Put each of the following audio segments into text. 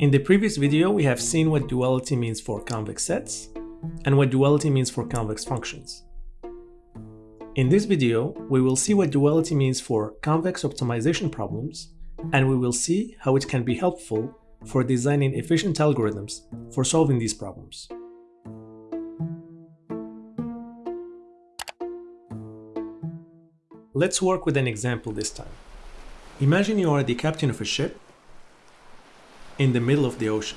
In the previous video, we have seen what duality means for convex sets and what duality means for convex functions. In this video, we will see what duality means for convex optimization problems and we will see how it can be helpful for designing efficient algorithms for solving these problems. Let's work with an example this time. Imagine you are the captain of a ship in the middle of the ocean.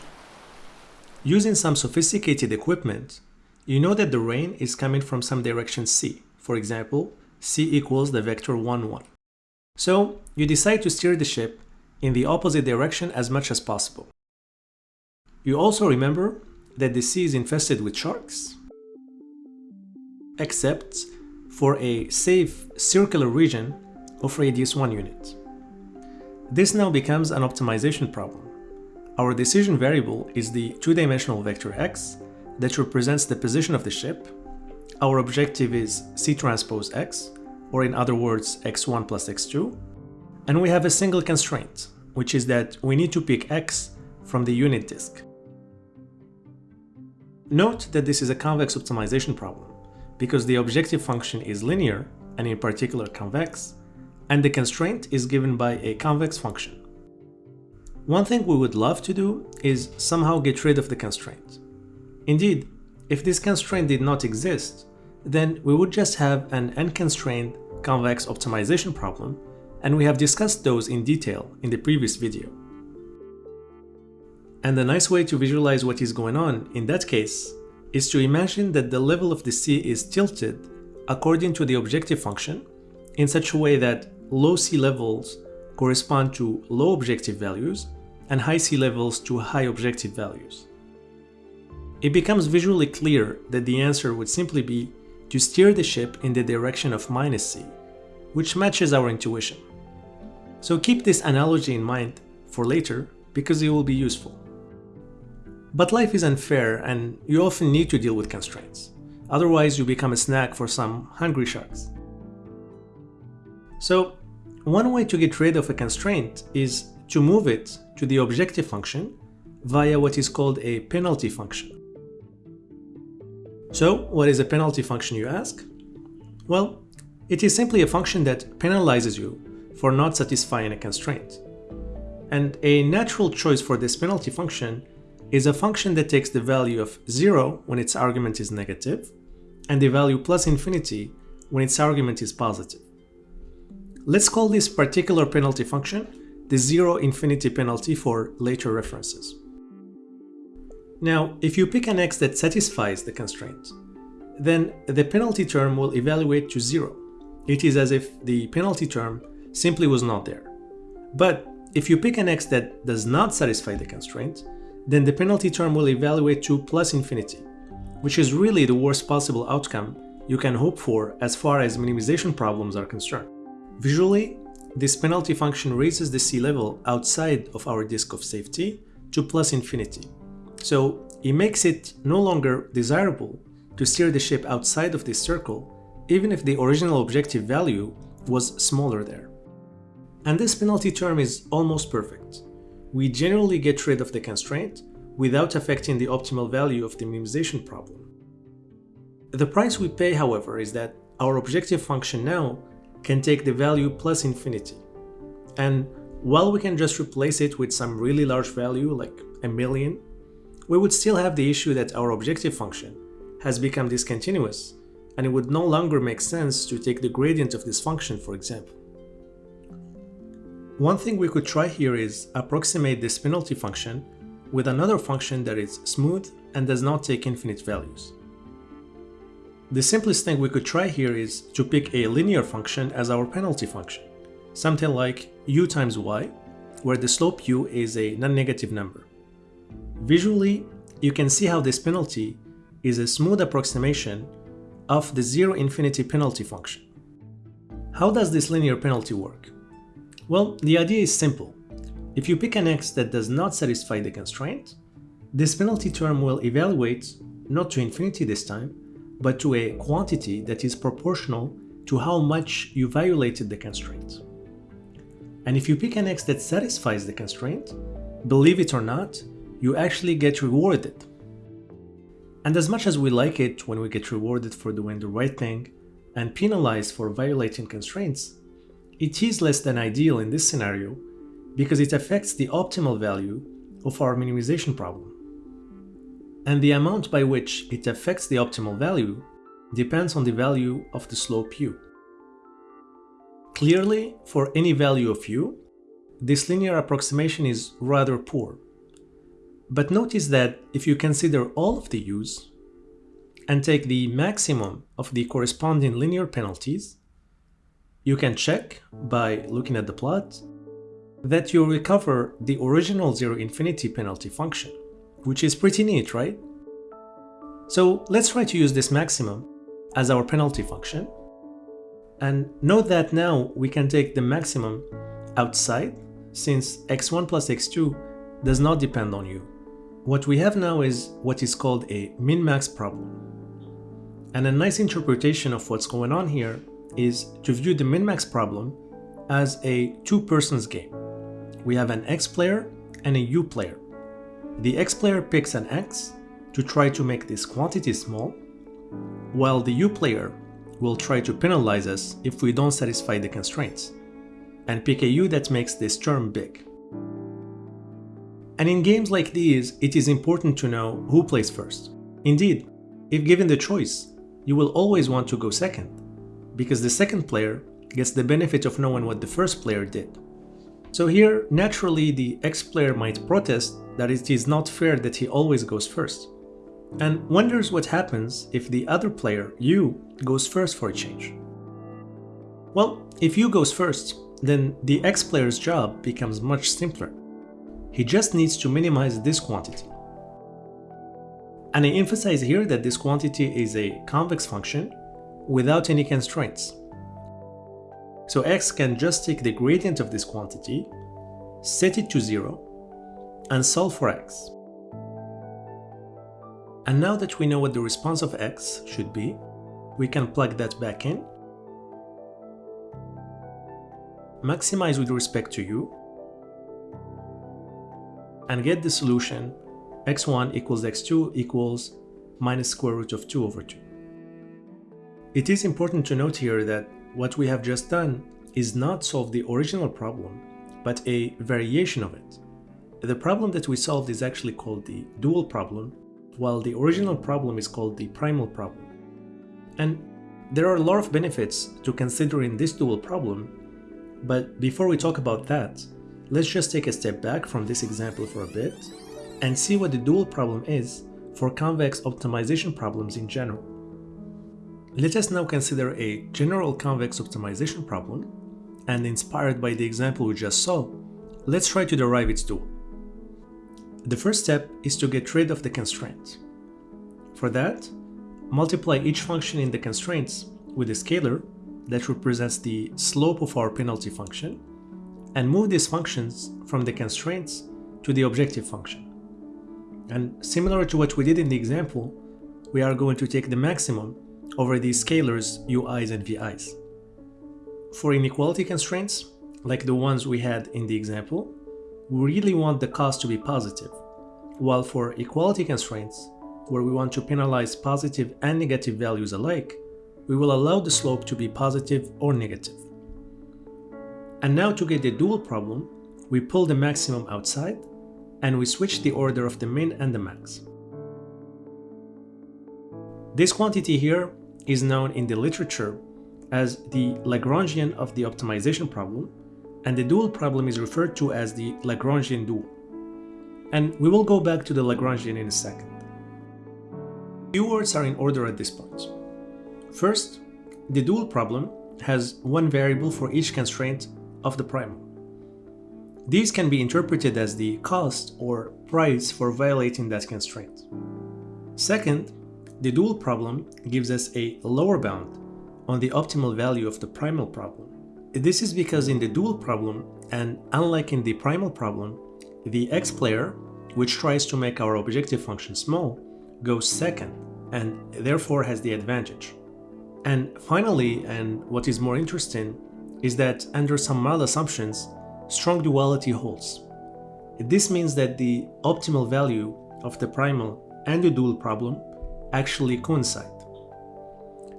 Using some sophisticated equipment, you know that the rain is coming from some direction c. For example, c equals the vector 1, 1. So you decide to steer the ship in the opposite direction as much as possible. You also remember that the sea is infested with sharks, except for a safe circular region of radius 1 unit. This now becomes an optimization problem. Our decision variable is the two-dimensional vector x that represents the position of the ship. Our objective is c transpose x, or in other words x1 plus x2, and we have a single constraint, which is that we need to pick x from the unit disk. Note that this is a convex optimization problem, because the objective function is linear, and in particular convex, and the constraint is given by a convex function. One thing we would love to do is somehow get rid of the constraint. Indeed, if this constraint did not exist, then we would just have an unconstrained convex optimization problem, and we have discussed those in detail in the previous video. And a nice way to visualize what is going on in that case is to imagine that the level of the sea is tilted according to the objective function in such a way that low sea levels correspond to low objective values and high sea levels to high objective values. It becomes visually clear that the answer would simply be to steer the ship in the direction of minus c, which matches our intuition. So keep this analogy in mind for later because it will be useful. But life is unfair and you often need to deal with constraints. Otherwise you become a snack for some hungry sharks. So one way to get rid of a constraint is to move it to the objective function via what is called a penalty function. So what is a penalty function you ask? Well, it is simply a function that penalizes you for not satisfying a constraint. And a natural choice for this penalty function is a function that takes the value of 0 when its argument is negative, and the value plus infinity when its argument is positive. Let's call this particular penalty function the zero infinity penalty for later references. Now, if you pick an x that satisfies the constraint, then the penalty term will evaluate to zero. It is as if the penalty term simply was not there. But if you pick an x that does not satisfy the constraint, then the penalty term will evaluate to plus infinity, which is really the worst possible outcome you can hope for as far as minimization problems are concerned. Visually, this penalty function raises the sea level outside of our disk of safety to plus infinity. So it makes it no longer desirable to steer the ship outside of this circle even if the original objective value was smaller there. And this penalty term is almost perfect. We generally get rid of the constraint without affecting the optimal value of the minimization problem. The price we pay, however, is that our objective function now can take the value plus infinity. And while we can just replace it with some really large value like a million, we would still have the issue that our objective function has become discontinuous and it would no longer make sense to take the gradient of this function for example. One thing we could try here is approximate this penalty function with another function that is smooth and does not take infinite values. The simplest thing we could try here is to pick a linear function as our penalty function, something like u times y, where the slope u is a non-negative number. Visually, you can see how this penalty is a smooth approximation of the zero infinity penalty function. How does this linear penalty work? Well, the idea is simple. If you pick an x that does not satisfy the constraint, this penalty term will evaluate, not to infinity this time, but to a quantity that is proportional to how much you violated the constraint. And if you pick an x that satisfies the constraint, believe it or not, you actually get rewarded. And as much as we like it when we get rewarded for doing the right thing and penalized for violating constraints, it is less than ideal in this scenario because it affects the optimal value of our minimization problem. And the amount by which it affects the optimal value depends on the value of the slope u. Clearly, for any value of u, this linear approximation is rather poor. But notice that if you consider all of the u's and take the maximum of the corresponding linear penalties, you can check, by looking at the plot, that you recover the original zero infinity penalty function, which is pretty neat, right? So let's try to use this maximum as our penalty function. And note that now we can take the maximum outside since x1 plus x2 does not depend on u. What we have now is what is called a min-max problem. And a nice interpretation of what's going on here is to view the min-max problem as a two-persons game. We have an x player and a u player. The x player picks an x to try to make this quantity small, while the u player will try to penalize us if we don't satisfy the constraints, and pick a u that makes this term big. And in games like these, it is important to know who plays first. Indeed, if given the choice, you will always want to go second, because the second player gets the benefit of knowing what the first player did. So here, naturally the X player might protest that it is not fair that he always goes first, and wonders what happens if the other player, U, goes first for a change. Well, if U goes first, then the X player's job becomes much simpler. He just needs to minimize this quantity. And I emphasize here that this quantity is a convex function without any constraints. So x can just take the gradient of this quantity, set it to 0, and solve for x. And now that we know what the response of x should be, we can plug that back in, maximize with respect to u, and get the solution x1 equals x2 equals minus square root of 2 over 2. It is important to note here that what we have just done is not solve the original problem, but a variation of it. The problem that we solved is actually called the dual problem, while the original problem is called the primal problem. And there are a lot of benefits to considering this dual problem, but before we talk about that, Let's just take a step back from this example for a bit and see what the dual problem is for convex optimization problems in general. Let us now consider a general convex optimization problem and inspired by the example we just saw, let's try to derive its dual. The first step is to get rid of the constraint. For that, multiply each function in the constraints with a scalar that represents the slope of our penalty function and move these functions from the constraints to the objective function. And similar to what we did in the example, we are going to take the maximum over these scalars ui's and vi's. For inequality constraints, like the ones we had in the example, we really want the cost to be positive, while for equality constraints, where we want to penalize positive and negative values alike, we will allow the slope to be positive or negative. And now to get the dual problem, we pull the maximum outside and we switch the order of the min and the max. This quantity here is known in the literature as the Lagrangian of the optimization problem, and the dual problem is referred to as the Lagrangian dual. And we will go back to the Lagrangian in a second. Few words are in order at this point. First, the dual problem has one variable for each constraint of the primal. These can be interpreted as the cost or price for violating that constraint. Second, the dual problem gives us a lower bound on the optimal value of the primal problem. This is because in the dual problem, and unlike in the primal problem, the x player, which tries to make our objective function small, goes second and therefore has the advantage. And finally, and what is more interesting, is that under some mild assumptions, strong duality holds. this means that the optimal value of the primal and the dual problem actually coincide.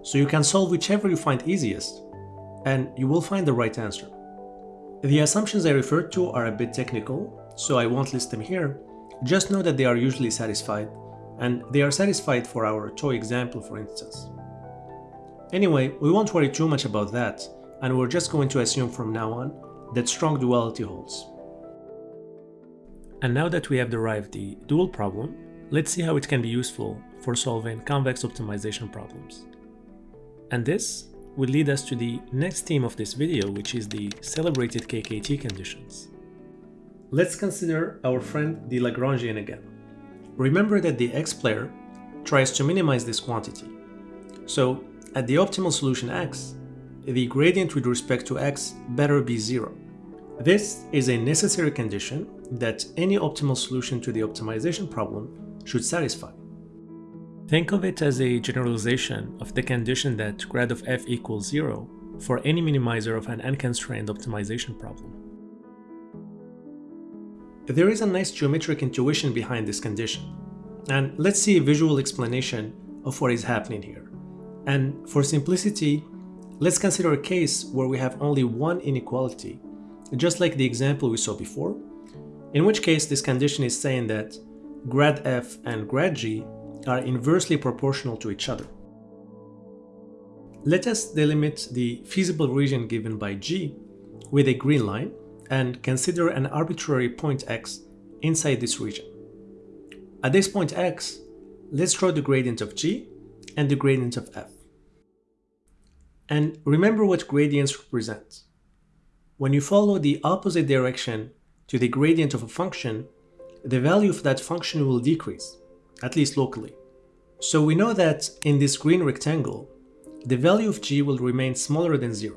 So you can solve whichever you find easiest, and you will find the right answer. The assumptions I referred to are a bit technical, so I won't list them here. Just know that they are usually satisfied, and they are satisfied for our toy example for instance. Anyway, we won't worry too much about that, and we're just going to assume from now on that strong duality holds. And now that we have derived the dual problem, let's see how it can be useful for solving convex optimization problems. And this will lead us to the next theme of this video, which is the celebrated KKT conditions. Let's consider our friend the Lagrangian again. Remember that the x player tries to minimize this quantity. So at the optimal solution x, the gradient with respect to x better be zero. This is a necessary condition that any optimal solution to the optimization problem should satisfy. Think of it as a generalization of the condition that grad of f equals 0 for any minimizer of an unconstrained optimization problem. There is a nice geometric intuition behind this condition, and let's see a visual explanation of what is happening here. And for simplicity, let's consider a case where we have only one inequality, just like the example we saw before, in which case this condition is saying that grad f and grad g are inversely proportional to each other. Let us delimit the feasible region given by G with a green line and consider an arbitrary point x inside this region. At this point x, let's draw the gradient of G and the gradient of f. And remember what gradients represent. When you follow the opposite direction to the gradient of a function, the value of that function will decrease at least locally. So we know that in this green rectangle, the value of g will remain smaller than 0,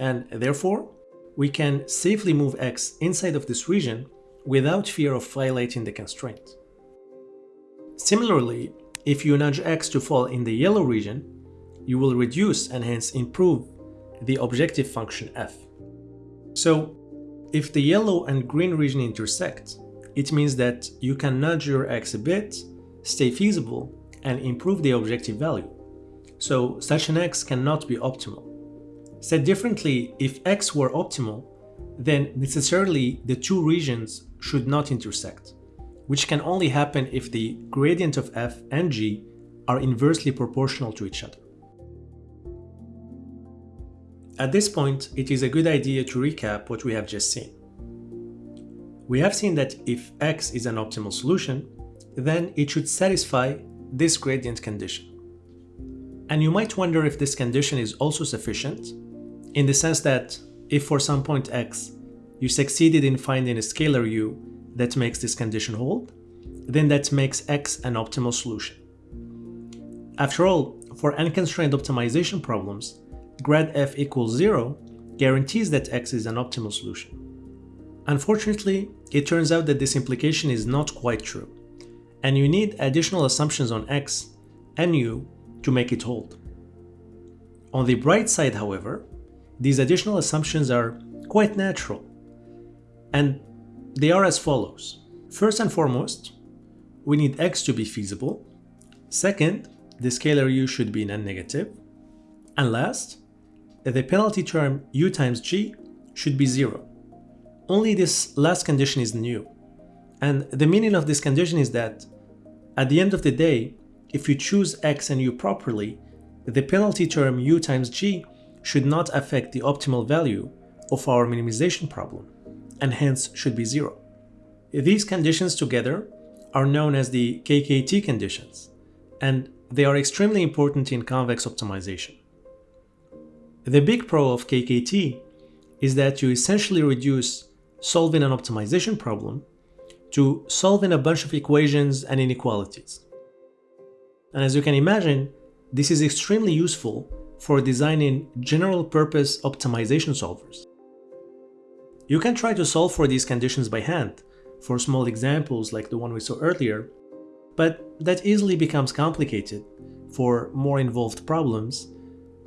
and therefore, we can safely move x inside of this region without fear of violating the constraint. Similarly, if you nudge x to fall in the yellow region, you will reduce and hence improve the objective function f. So, if the yellow and green region intersect, it means that you can nudge your x a bit stay feasible, and improve the objective value. So such an x cannot be optimal. Said differently, if x were optimal, then necessarily the two regions should not intersect, which can only happen if the gradient of f and g are inversely proportional to each other. At this point, it is a good idea to recap what we have just seen. We have seen that if x is an optimal solution, then it should satisfy this gradient condition. And you might wonder if this condition is also sufficient, in the sense that if for some point x you succeeded in finding a scalar u that makes this condition hold, then that makes x an optimal solution. After all, for unconstrained optimization problems, grad f equals 0 guarantees that x is an optimal solution. Unfortunately, it turns out that this implication is not quite true and you need additional assumptions on x and u to make it hold. On the bright side, however, these additional assumptions are quite natural, and they are as follows. First and foremost, we need x to be feasible. Second, the scalar u should be non-negative. And last, the penalty term u times g should be zero. Only this last condition is new, and the meaning of this condition is that at the end of the day, if you choose x and u properly, the penalty term u times g should not affect the optimal value of our minimization problem, and hence should be zero. These conditions together are known as the KKT conditions, and they are extremely important in convex optimization. The big pro of KKT is that you essentially reduce solving an optimization problem to solving a bunch of equations and inequalities. And as you can imagine, this is extremely useful for designing general purpose optimization solvers. You can try to solve for these conditions by hand, for small examples like the one we saw earlier, but that easily becomes complicated for more involved problems,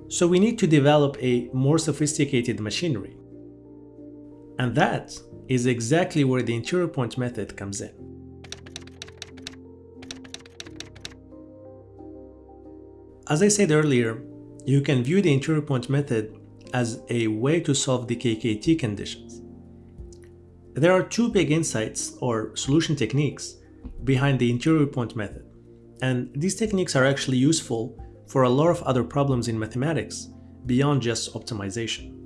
so we need to develop a more sophisticated machinery. And that is exactly where the interior point method comes in. As I said earlier, you can view the interior point method as a way to solve the KKT conditions. There are two big insights or solution techniques behind the interior point method, and these techniques are actually useful for a lot of other problems in mathematics beyond just optimization.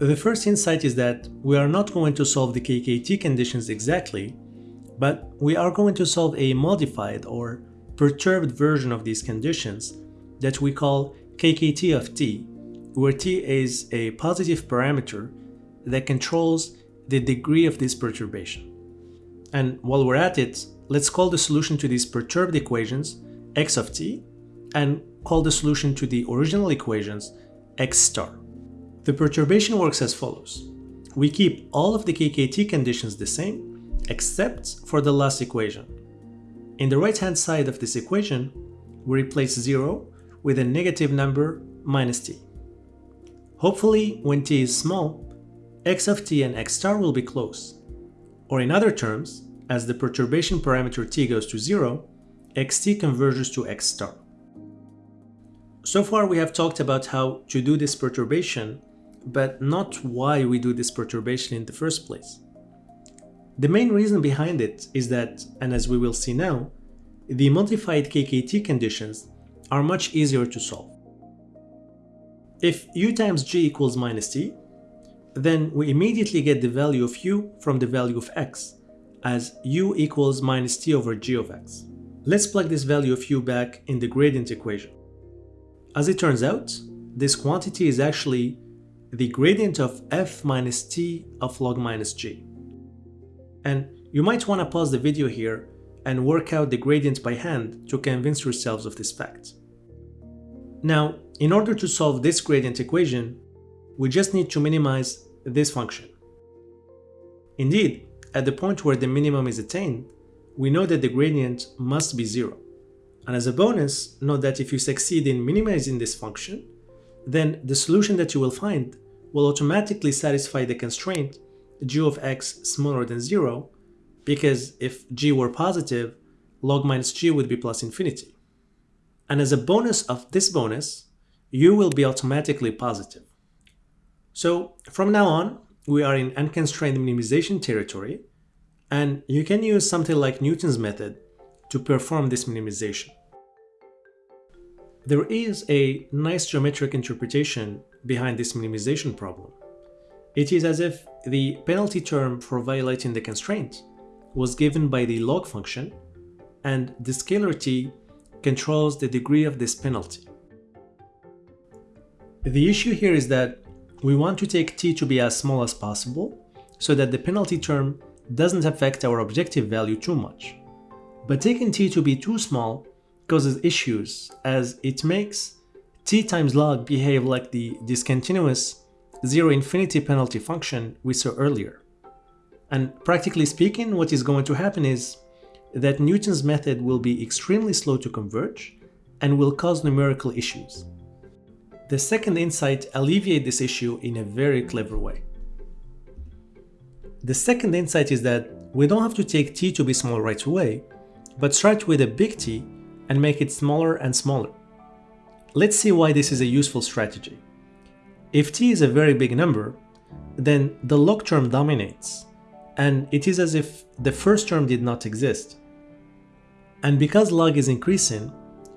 The first insight is that we are not going to solve the KKT conditions exactly, but we are going to solve a modified or perturbed version of these conditions that we call KKT of t, where t is a positive parameter that controls the degree of this perturbation. And while we're at it, let's call the solution to these perturbed equations x of t and call the solution to the original equations x star. The perturbation works as follows. We keep all of the KKT conditions the same, except for the last equation. In the right-hand side of this equation, we replace 0 with a negative number minus t. Hopefully, when t is small, x of t and x star will be close. Or in other terms, as the perturbation parameter t goes to 0, xt converges to x star. So far we have talked about how to do this perturbation, but not why we do this perturbation in the first place. The main reason behind it is that, and as we will see now, the modified KKT conditions are much easier to solve. If u times g equals minus t, then we immediately get the value of u from the value of x, as u equals minus t over g of x. Let's plug this value of u back in the gradient equation. As it turns out, this quantity is actually the gradient of f minus t of log minus g. And you might want to pause the video here and work out the gradient by hand to convince yourselves of this fact. Now, in order to solve this gradient equation, we just need to minimize this function. Indeed, at the point where the minimum is attained, we know that the gradient must be zero. And as a bonus, note that if you succeed in minimizing this function, then the solution that you will find will automatically satisfy the constraint g of x smaller than 0, because if g were positive, log minus g would be plus infinity. And as a bonus of this bonus, u will be automatically positive. So from now on, we are in unconstrained minimization territory, and you can use something like Newton's method to perform this minimization. There is a nice geometric interpretation behind this minimization problem. It is as if the penalty term for violating the constraint was given by the log function, and the scalar t controls the degree of this penalty. The issue here is that we want to take t to be as small as possible so that the penalty term doesn't affect our objective value too much. But taking t to be too small causes issues as it makes t times log behave like the discontinuous zero infinity penalty function we saw earlier. And practically speaking, what is going to happen is that Newton's method will be extremely slow to converge and will cause numerical issues. The second insight alleviates this issue in a very clever way. The second insight is that we don't have to take t to be small right away, but start with a big T and make it smaller and smaller. Let's see why this is a useful strategy. If t is a very big number, then the log term dominates, and it is as if the first term did not exist. And because log is increasing,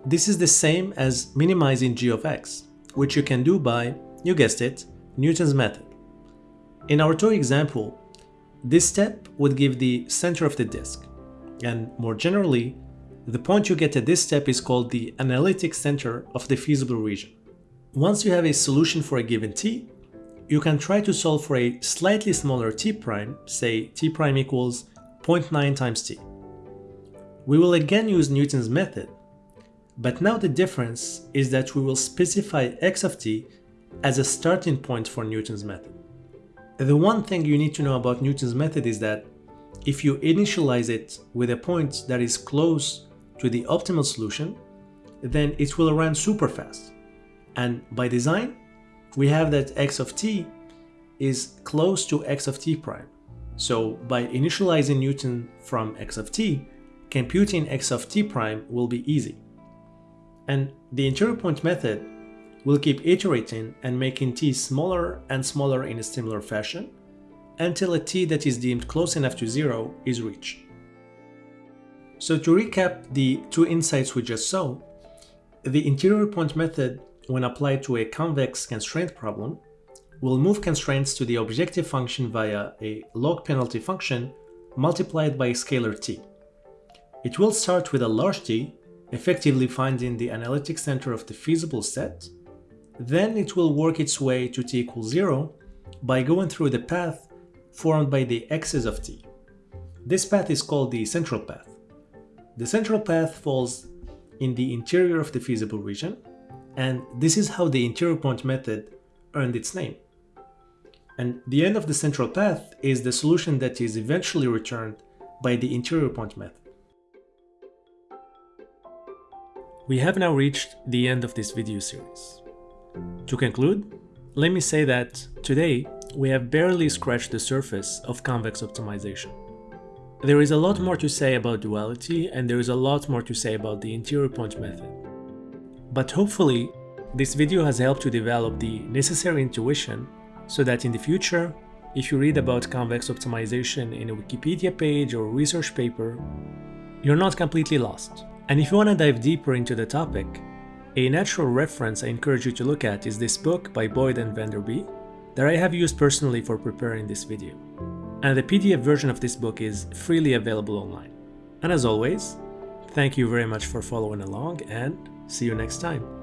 this is the same as minimizing g of x which you can do by, you guessed it, Newton's method. In our toy example, this step would give the center of the disk, and more generally, the point you get at this step is called the analytic center of the feasible region. Once you have a solution for a given t, you can try to solve for a slightly smaller t prime, say t prime equals 0.9 times t. We will again use Newton's method but now the difference is that we will specify x of t as a starting point for Newton's method. The one thing you need to know about Newton's method is that if you initialize it with a point that is close to the optimal solution, then it will run super fast. And by design, we have that x of t is close to x of t prime. So by initializing Newton from x of t, computing x of t prime will be easy. And the interior point method will keep iterating and making t smaller and smaller in a similar fashion until a t that is deemed close enough to zero is reached. So to recap the two insights we just saw, the interior point method, when applied to a convex constraint problem, will move constraints to the objective function via a log penalty function multiplied by a scalar t. It will start with a large T, effectively finding the analytic center of the feasible set. Then it will work its way to t equals 0 by going through the path formed by the x's of t. This path is called the central path. The central path falls in the interior of the feasible region, and this is how the interior point method earned its name. And the end of the central path is the solution that is eventually returned by the interior point method. We have now reached the end of this video series. To conclude, let me say that today we have barely scratched the surface of convex optimization. There is a lot more to say about duality and there is a lot more to say about the interior point method. But hopefully, this video has helped to develop the necessary intuition so that in the future, if you read about convex optimization in a Wikipedia page or research paper, you're not completely lost. And if you want to dive deeper into the topic, a natural reference I encourage you to look at is this book by Boyd and Vandenberghe that I have used personally for preparing this video and the PDF version of this book is freely available online. And as always, thank you very much for following along and see you next time.